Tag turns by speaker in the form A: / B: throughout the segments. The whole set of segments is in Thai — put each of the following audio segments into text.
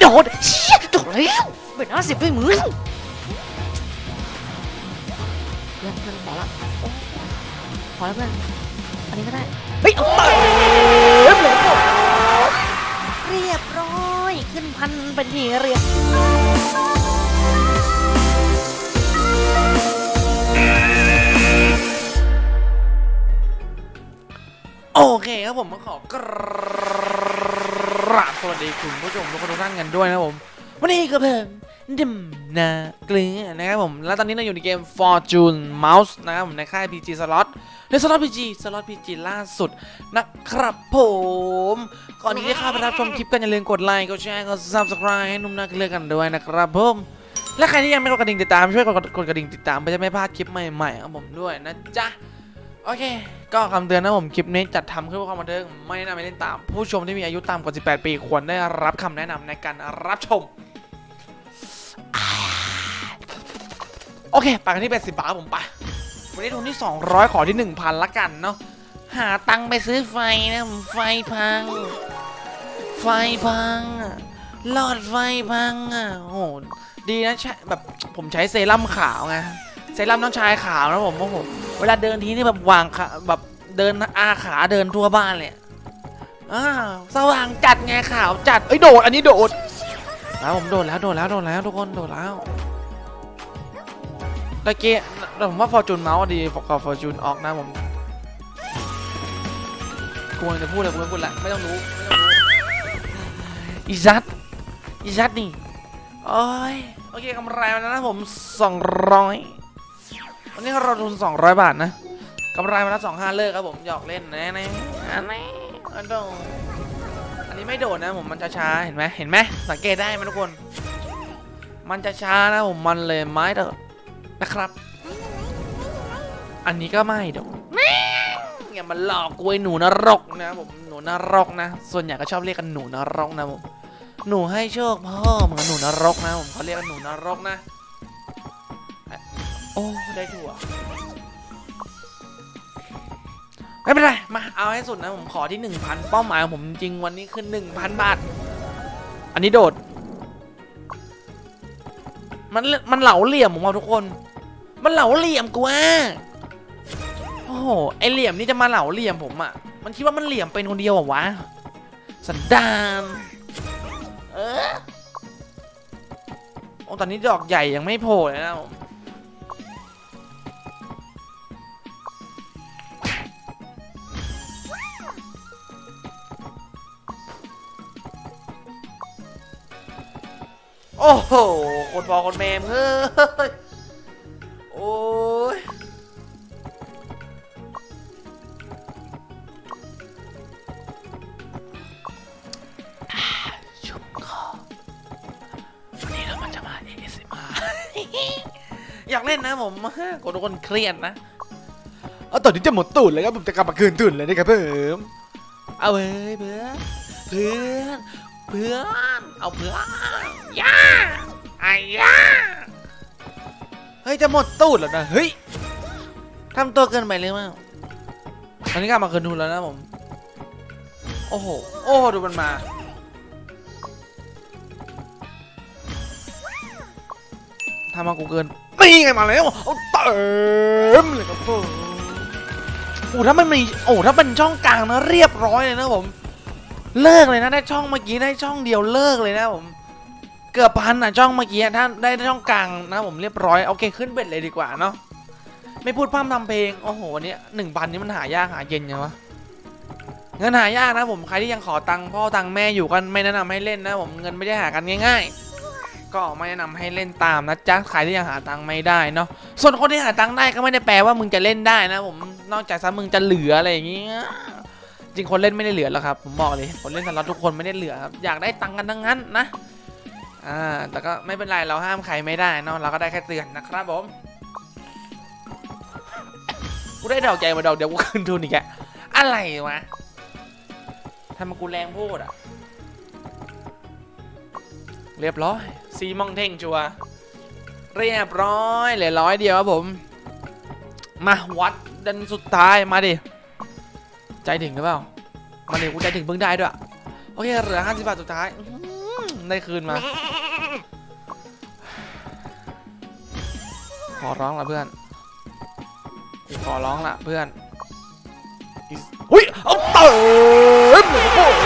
A: โดดเชี่ยโดดแล้วเป็นห้าสิบด้วยมึงเพื่อนเพื่อนพอละโอ้พอแล้วเพื่อนอันนี้ก็ได้เฮ้ยเอาเติมเลยเรียบร้อยขึ้นพันเป็นที่เรียบ
B: โอเคครับผมมาขอกร วัสดีคุณผู้ชมทุกคนทุกท่านกันด้วยนะผม วันนี้ก็เพิ่มดิมนาเกลือนะครับผม แล้วตอนนี้เราอยู่ในเกม Fortune Mouse นะครับผมในค่าย PG Slot ใน Slot PG Slot PG ล่าสุดนะครับผม ก่อนที่จะเข้าไปรับชมคลิปกันอย่าลืมกดไลค์ กดแชร์ กด Subscribe ให้นุ่มนาเกลือกันด้วยนะครับผม และใครที่ยังไม่กดกระดิ่งติดตามช่วยกดกดกระดิ่งติดตามเพื่อจะไม่พลาดคลิปใหม่ๆของผมด้วยนะจ๊ะ โอเค ก็คำเตือนนะผมคลิปนี้จัดทขึ้นเพื่อความบันเทิงไม่แนะนำให้เล่นตาม ผู้ชมที่มีอายุต่ำกว่า 18 ปีควรได้รับคำแนะนำในการรับชม โอเคไปกันที่ 80 บาทผมไป วันนี้ทุนที่ 200 ขอที่ 1,000 ละกันเนาะหาตังไปซื้อไฟนะผมไฟพัง ไฟพังหลอดไฟพังอะโอ้โหดีนะใช่แบบผมใช้เซรั่มขาวไง ซรั่มน้องชายขาวนะผมโอ้โหเวลาเดินทีนี่แบบวางขาแบบเดินอาขาเดินทั่วบ้านเลยอ่าสว่างจัดไงขาวจัดเอ้ยโดดอันนี้โดดแล้วผมโดดแล้วโดดแล้วโดดแล้วทุกคนโดดแล้วตะเกียแต่ผมว่าฟอร์จูนเมาส์ดีกับฟอร์จูนออกนะผมกวรจะพูดอะไรกูไม่พูดละไม่ต้องรู้ไม่ต้องรู้อีซัดอีซัดนี่โอ้ยโอเคกำไรมาแล้วนะผม200 วันนี้เราทุน 200 บาทนะกำไรมาแล้วสองห้าเลิกครับผมหยอกเล่นนะนะอันนี้อันโดอันนี้ไม่โดดนะผมมันจะช้าเห็นไหมเห็นไหมสังเกตได้ไหมทุกคน มันจะช้านะผมมันเลยไม้เดดนะครับ อันนี้ก็ไม่โดดอย่ามาหลอกกวยหนูนรกนะผมหนูนรกนะ ส่วนใหญ่ก็ชอบเรียกกันหนูนรกนะผมหนูให้โชคพ่อเหมือนหนูนรกนะผมเขาเรียกกันหนูนรกนะ โอ้ ได้ถั่วไม่เป็นไร มาเอาให้สุดนะ ผมขอที่1,000เป้าหมายของผมจริงวันนี้คือ1,000บาท อันนี้โดด มันมันเหลาเหลี่ยมผมเอาทุกคน มันเหลาเหลี่ยมกูอะโอ้โหไอเหลี่ยมนี่จะมาเหลาเหลี่ยมผมอะ มันคิดว่ามันเหลี่ยมเป็นคนเดียวเหรอวะ สันดานเออโอ้ตอนนี้ดอกใหญ่ยังไม่โผล่เลยนะผม โอ้โหคนพอคนแมมเฮ้ย โอ้ย ชุ่มคอวันนี้เรามันจะมา ASMR อยากเล่นนะผมกดทุกคนเครียดนะเอาตอนนี้จะหมดตูดเลยครับผมจะกลับมาคืนตูดเลยนะครับเพิ่มเอาเว้ยเพื่อนเพื่อน เพื่อนเอาเพื่อนย่าไอ้ย่าเฮ้ยจะหมดตูดแล้วนะเฮ้ยทำตัวเกินไปเลยมั้งตอนนี้กลับมาคืนทุนแล้วนะผมโอ้โหโอ้โหดูมันมาทำมากูเกินนี่ไงมาแล้วเอาเต็มเลยครับผมโอ้ถ้ามันมีโอ้ถ้าเป็นช่องกลางนะเรียบร้อยเลยนะผม เลิกเลยนะได้ช่องเมื่อกี้ได้ช่องเดียวเลิกเลยนะผมเกือบพันอะช่องเมื่อกี้ถ้าได้ช่องกลางนะผมเรียบร้อยโอเคขึ้นเบ็ดเลยดีกว่าเนาะไม่พูดพร่ำทำเพลงโอ้โหวันนี้หนึ่งพันนี้มันหายากหาเย็นไงวะเงินหายากนะผมใครที่ยังขอตังค์พ่อตังค์แม่อยู่กันไม่แนะนำให้เล่นนะผมเงินไม่ได้หากันง่าย ๆ ก็ไม่แนะนำให้เล่นตามนะจ๊ะใครที่ยังหาตังค์ไม่ได้เนาะส่วนคนที่หาตังค์ได้ก็ไม่ได้แปลว่ามึงจะเล่นได้นะผมนอกจากซะมึงจะเหลืออะไรอย่างเงี้ย ริงคนเล่นไม่ได้เหลือหรอกครับผมบอกเลยคนเล่นสล็อตทุกคนไม่ได้เหลือครับอยากได้ตังค์กันทั้งนั้นนะอ่าแต่ก็ไม่เป็นไรเราห้ามใครไม่ได้เนาะเราก็ได้แค่เตือนนะครับผมกูได้ดอกใจมาดอกเดียวกูคืนทุนอีกแกอะไรวะทำไมากูแรงพูดอะ เรียบร้อยซีมองเท่งชัวร์เรียบร้อยเหลือร้อยเดียวครับผม มาวัดดันสุดท้ายมาดิ ใจถึงหรือเปล่ามาเดี๋ยวกูใจถึงเพิ่งได้ด้วยโอเคเหลือ50บาทสุดท้ายได้คืนมา ขอร้องละเพื่อน ขอร้องละเพื่อนอุ้ยเอาเติมโอ้โห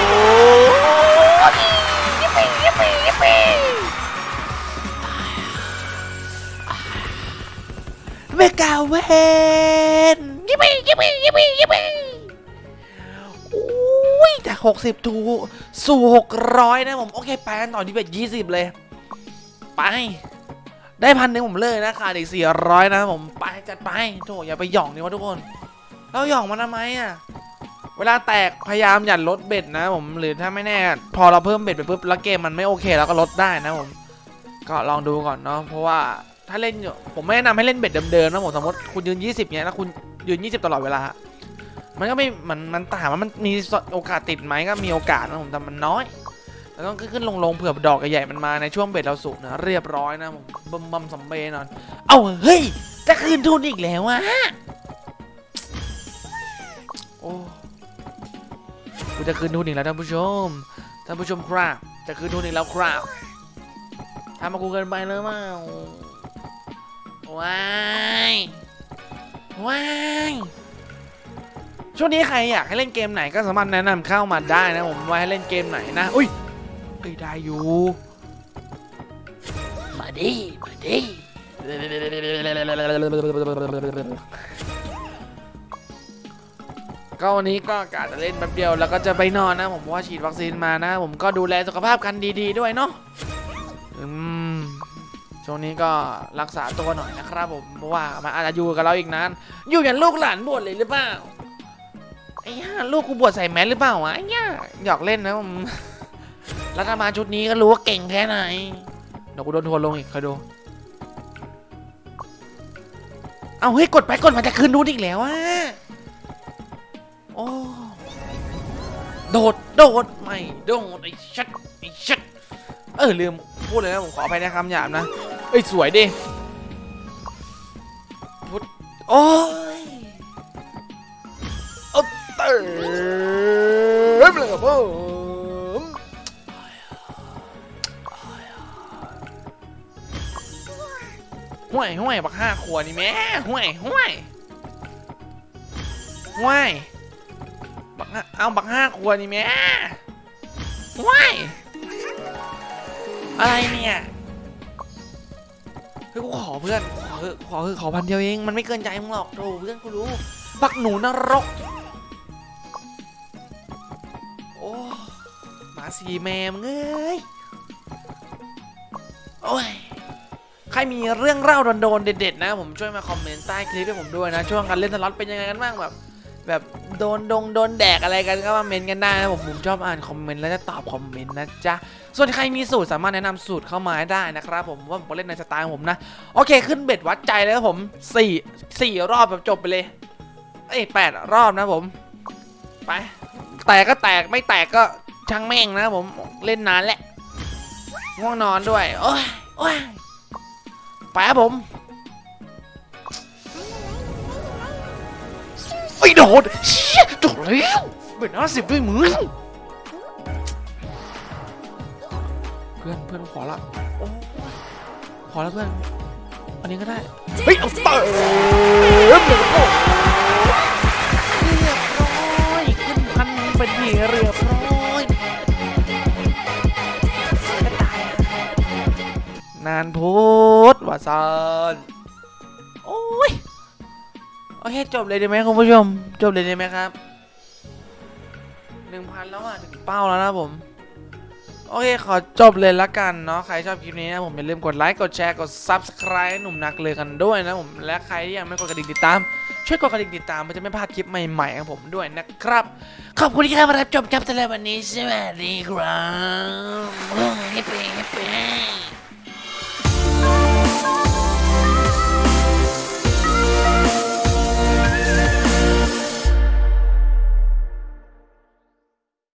B: Mega Win ยิปปี้ยิปปี้ยิปปี้ยิปปี้อุ้ยจาก 60ถูสู่ 600 นะผม โอเค ไปกันต่อที่ bet 20 เลย ไป ได้พันหนึ่งผมเลยนะขาดอีกสี่ร้อยนะผม ไปจัดไปโถอย่าไปหย่องนี่วะทุกคนเราหย่องมันทำไมอะ เวลาแตกพยายามอย่าลด bet นะผม หรือถ้าไม่แน่ พอเราเพิ่ม bet ไปปุ๊บแล้วเกมมันไม่โอเคเราก็ลดได้นะผม ก็ลองดูก่อนเนาะ เพราะว่าถ้าเล่นอยู่ผมไม่แนะนำให้เล่นเบ็ดเดิมๆนะผมสมมติคุณยืน 20เนี้ยแล้วคุณยืน 20 ตลอดเวลา มันก็ไม่มันมันถามว่ามันมีโอกาสติดไหมก็มีโอกาสนะผมแต่มันน้อยแล้วต้องขึ้นลงๆเผื่อดอกใหญ่ๆมันมาในช่วงเบ็ดเราสุกนะเรียบร้อยนะผมบมบมสำเบนอน เอ้าเฮ้ยจะคืนทุนอีกแล้วอะโอ้กูจะคืนทุนอีกแล้วท่านผู้ชมท่านผู้ชมครับจะคืนทุนอีกแล้วครับทำมากูเกินไปเลยมั้งว้ายว้าย ช่วงนี้ใครอยากให้เล่นเกมไหนก็สามารถแนะนำเข้ามาได้นะผมว่าให้เล่นเกมไหนนะ อุ้ยเอ้ยได้อยู่ มาดิมาดิก็วันนี้ก็กะจะเล่นแป๊บเดียวแล้วก็จะไปนอนนะ ผมเพราะว่าฉีดวัคซีนมานะ ผมก็ดูแลสุขภาพกันดีๆด้วยเนาะอืมช่วงนี้ก็รักษาตัวหน่อยนะครับผมเพราะว่ามันอาจจะอยู่กับเราอีกนานอยู่อย่างลูกหลานบวชเลยหรือเปล่า ไอ้ย่าลูกกูบวชใส่แมสหรือเปล่าวะไอ้ย่าหยอกเล่นนะผมรัฐบาลชุดนี้ก็รู้ว่าเก่งแค่ไหนเดี๋ยวกูโดนทัวลงอีกคอยดูเอาเฮ้ยกดไปกดมาจะคืนนู้นอีกแล้วอะโอ้โดดโดดไม่โดดไอ้ชัดไอ้ชัดเออลืมพูดเลยนะผมขออภัยในคำหยาบนะเอ้ยสวยดิพุดโอ้ย เติมเลยครับผมห่วยห่วยบักห้าขวดนี่แม่ห่วยห่วยห่วยบักห้าเอาบักห้าขวดนี่แม่ห่วยอะไรเนี่ยเฮ้ยกูขอเพื่อนขอขอเถอขอพันเดียวเอง มันไม่เกินใจมึงหรอกโธ่เพื่อนกูรู้ บักหนูนรก สีแมมงเอ้ยโอ้ยใครมีเรื่องเล่าโดนๆเด็ดๆนะ ผมช่วยมาคอมเมนต์ใต้คลิปให้ผมด้วยนะ ช่วงการเล่นสล็อตเป็นยังไงกันบ้างแบบ แบบโดนดงโดนแดกอะไรกันก็มาเมนต์กันได้นะผมผมชอบอ่านคอมเมนต์แล้วจะตอบคอมเมนต์นะจ๊ะส่วนใครมีสูตรสามารถแนะนำสูตรเข้ามาได้นะครับผมว่าผมเล่นในสไตล์ผมนะ โอเคขึ้น bet วัดใจเลยครับผมสี่สี่รอบแบบจบไปเลยเอ้ยแปดรอบนะผม ไป แตกก็แตกไม่แตกก็ ช่างแม่งนะผมเล่นนานแหละง่วงนอนด้วย โอ้ยโอ้ยไปครับผมไอ้โดดเชี่ยโดดแล้วเป็นห้าสิบด้วยมึงเพื่อนเพื่อนขอละขอล้วเพื่อนอันนี้ก็ได้ เฮ้ยเอาเติมเลยโอ้เรียบร้อยขึ้นพันเป็นทีเรียบร้อ นานพูดว่าซานโอ้ยโอเคจบเลยด้ไหมคุณผู้ชม จบเลยด้ไหมครับหนึ่งพันแล้วอะถึงเป้าแล้วนะผม โอเค ขอจบเลยละกันเนาะใครชอบคลิปนี้นะผมอย่าลืมกดไลค์กดแชร์กด Subscribe ให้หนุ่มนักเลยกันด้วยนะผมและใครที่ยังไม่กดกระดิ่งติดตาม ช่วยกดกระดิ่งติดตามเพื่อจะไม่พลาดคลิปใหม่ๆของผมด้วยนะครับ ขอบคุณที่เข้ามารับชมครับสำหรับวันนี้สวัสดีครับเฮ้ยเฮ้ยเฮ้